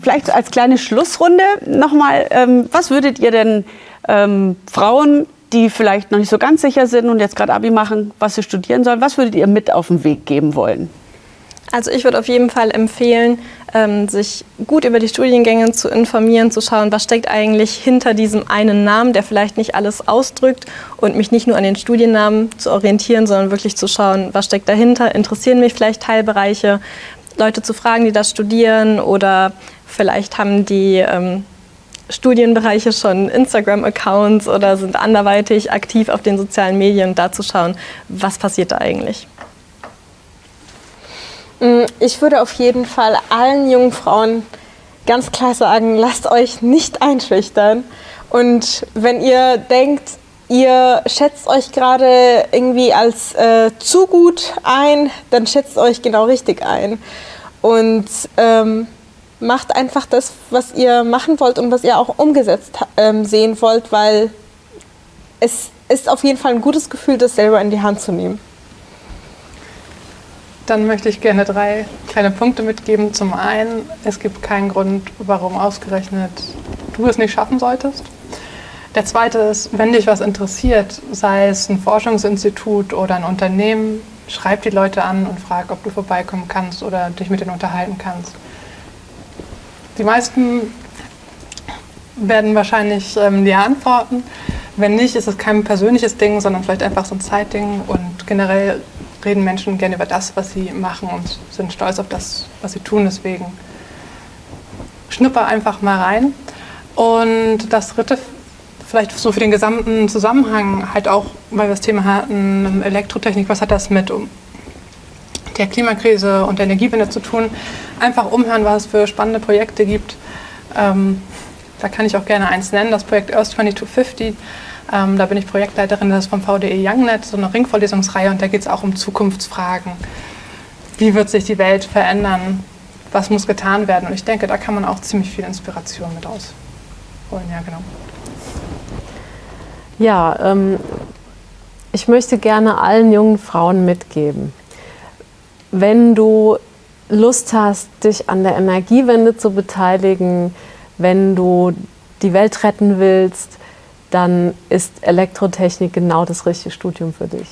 Vielleicht als kleine Schlussrunde nochmal, ähm, was würdet ihr denn ähm, Frauen, die vielleicht noch nicht so ganz sicher sind und jetzt gerade Abi machen, was sie studieren sollen, was würdet ihr mit auf den Weg geben wollen? Also ich würde auf jeden Fall empfehlen, ähm, sich gut über die Studiengänge zu informieren, zu schauen, was steckt eigentlich hinter diesem einen Namen, der vielleicht nicht alles ausdrückt und mich nicht nur an den Studiennamen zu orientieren, sondern wirklich zu schauen, was steckt dahinter, interessieren mich vielleicht Teilbereiche, Leute zu fragen, die das studieren oder vielleicht haben die ähm, Studienbereiche schon Instagram-Accounts oder sind anderweitig aktiv auf den sozialen Medien, da zu schauen, was passiert da eigentlich. Mm, ich würde auf jeden Fall allen jungen Frauen ganz klar sagen, lasst euch nicht einschüchtern. Und wenn ihr denkt, ihr schätzt euch gerade irgendwie als äh, zu gut ein, dann schätzt euch genau richtig ein. Und ähm, macht einfach das, was ihr machen wollt und was ihr auch umgesetzt ähm, sehen wollt, weil es ist auf jeden Fall ein gutes Gefühl, das selber in die Hand zu nehmen. Dann möchte ich gerne drei kleine Punkte mitgeben. Zum einen, es gibt keinen Grund, warum ausgerechnet du es nicht schaffen solltest. Der zweite ist, wenn dich was interessiert, sei es ein Forschungsinstitut oder ein Unternehmen, schreib die Leute an und frag, ob du vorbeikommen kannst oder dich mit denen unterhalten kannst. Die meisten werden wahrscheinlich ähm, ja antworten. Wenn nicht, ist es kein persönliches Ding, sondern vielleicht einfach so ein Zeitding. Und generell reden Menschen gerne über das, was sie machen und sind stolz auf das, was sie tun. Deswegen schnupper einfach mal rein. Und das dritte, vielleicht so für den gesamten Zusammenhang, halt auch, weil wir das Thema hatten, Elektrotechnik, was hat das mit der Klimakrise und der Energiewende zu tun. Einfach umhören, was es für spannende Projekte gibt. Ähm, da kann ich auch gerne eins nennen, das Projekt Earth 2250. Ähm, da bin ich Projektleiterin, das ist vom VDE YoungNet, so eine Ringvorlesungsreihe und da geht es auch um Zukunftsfragen. Wie wird sich die Welt verändern? Was muss getan werden? Und ich denke, da kann man auch ziemlich viel Inspiration mit rausholen. Ja, genau. Ja, ähm, ich möchte gerne allen jungen Frauen mitgeben, wenn du Lust hast, dich an der Energiewende zu beteiligen, wenn du die Welt retten willst, dann ist Elektrotechnik genau das richtige Studium für dich.